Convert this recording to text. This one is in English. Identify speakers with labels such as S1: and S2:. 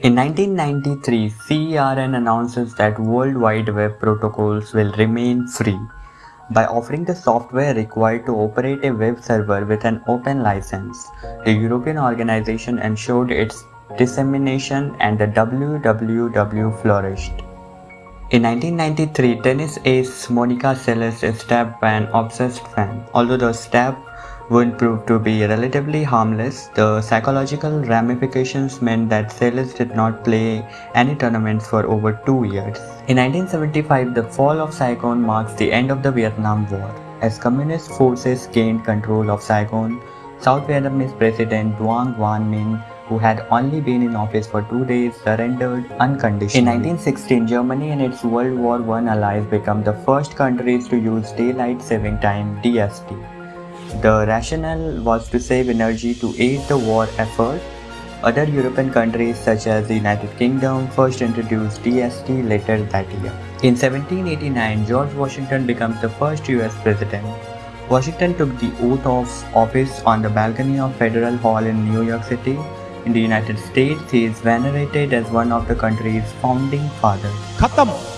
S1: In 1993, CERN announces that World Wide Web protocols will remain free by offering the software required to operate a web server with an open license. The European organization ensured its dissemination and the WWW flourished. In 1993, tennis ace Monica Seles is stabbed by an obsessed fan. Although the stab would prove to be relatively harmless, the psychological ramifications meant that Seles did not play any tournaments for over two years. In 1975, the fall of Saigon marks the end of the Vietnam War. As communist forces gained control of Saigon, South Vietnamese President Duong Van Minh who had only been in office for two days, surrendered unconditionally. In 1916, Germany and its World War I allies became the first countries to use daylight saving time DST. The rationale was to save energy to aid the war effort. Other European countries such as the United Kingdom first introduced DST later that year. In 1789, George Washington becomes the first US president. Washington took the oath of office on the balcony of Federal Hall in New York City. In the United States, he is venerated as one of the country's founding fathers.
S2: Khatam.